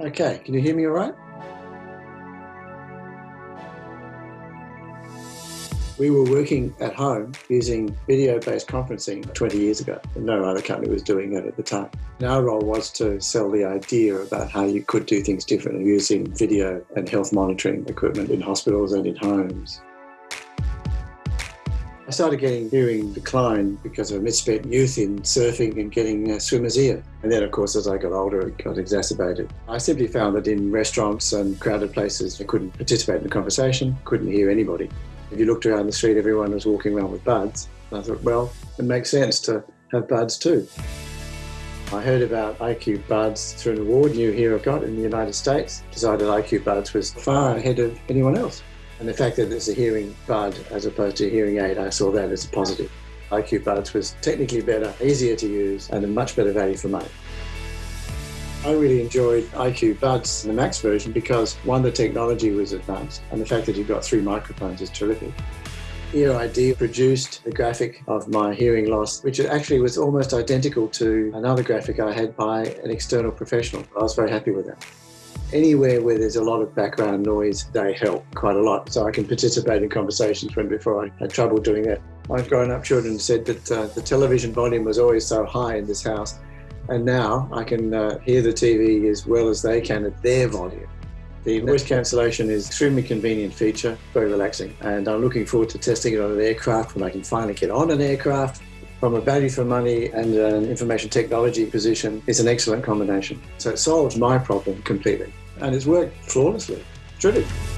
Okay, can you hear me all right? We were working at home using video-based conferencing 20 years ago. No other company was doing it at the time. And our role was to sell the idea about how you could do things differently using video and health monitoring equipment in hospitals and in homes. I started getting hearing decline because of a misspent youth in surfing and getting a swimmer's ear. And then, of course, as I got older, it got exacerbated. I simply found that in restaurants and crowded places, I couldn't participate in the conversation, couldn't hear anybody. If you looked around the street, everyone was walking around with buds. I thought, well, it makes sense to have buds too. I heard about IQ Buds through an award here I got in the United States. Decided IQ Buds was far ahead of anyone else. And the fact that it's a hearing bud as opposed to a hearing aid, I saw that as a positive. IQ Buds was technically better, easier to use, and a much better value for money. I really enjoyed IQ Buds, the Max version, because one, the technology was advanced, and the fact that you've got three microphones is terrific. EarID produced the graphic of my hearing loss, which actually was almost identical to another graphic I had by an external professional. I was very happy with that anywhere where there's a lot of background noise, they help quite a lot. So I can participate in conversations when before I had trouble doing that. My grown up children said that uh, the television volume was always so high in this house. And now I can uh, hear the TV as well as they can at their volume. The noise cancellation is an extremely convenient feature, very relaxing. And I'm looking forward to testing it on an aircraft when I can finally get on an aircraft from a value for money and an information technology position is an excellent combination. So it solves my problem completely and it's worked flawlessly. It's